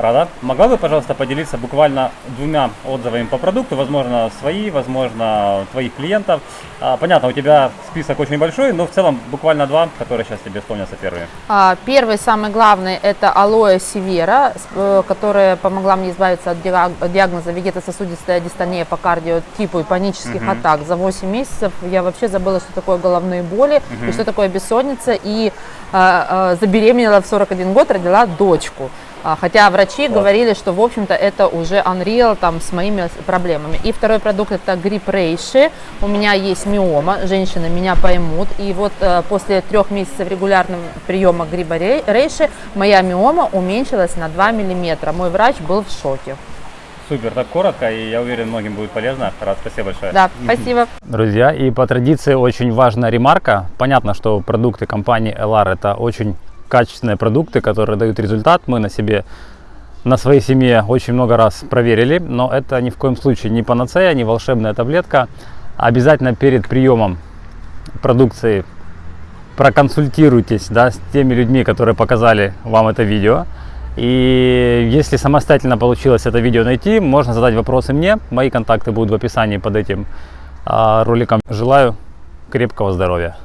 Рада. Могла бы, пожалуйста, поделиться буквально двумя отзывами по продукту, возможно, свои, возможно, твоих клиентов. А, Понятно, у тебя список очень большой, но в целом буквально два, которые сейчас тебе вспомнятся первые. А, Первый, самый главный, это алоэ севера, э, которая помогла мне избавиться от диаг- от диагноза вегетососудистая дистония по кардиотипу и панических атак. За 8 месяцев я вообще забыла, что такое головные боли, и что такое бессонница, и а, а, забеременела в 41 год, родила дочку. А, Хотя врачи Класс. говорили, что, в общем-то, это уже unreal там, с моими проблемами. И второй продукт – это грипп рейши. У меня есть миома, женщины меня поймут. И вот э, после трех месяцев регулярного приема гриба рей- рейши моя миома уменьшилась на 2 миллиметра. Мой врач был в шоке. Супер, так коротко, и я уверен, многим будет полезно. Рад, спасибо большое. Да, спасибо. Друзья, и по традиции очень важная ремарка. Понятно, что продукты компании LR это очень качественные продукты, которые дают результат. Мы на себе, на своей семье очень много раз проверили, но это ни в коем случае не панацея, не волшебная таблетка. Обязательно перед приемом продукции проконсультируйтесь да, с теми людьми, которые показали вам это видео. И если самостоятельно получилось это видео найти, можно задать вопросы мне. Мои контакты будут в описании под этим а, роликом. Желаю крепкого здоровья.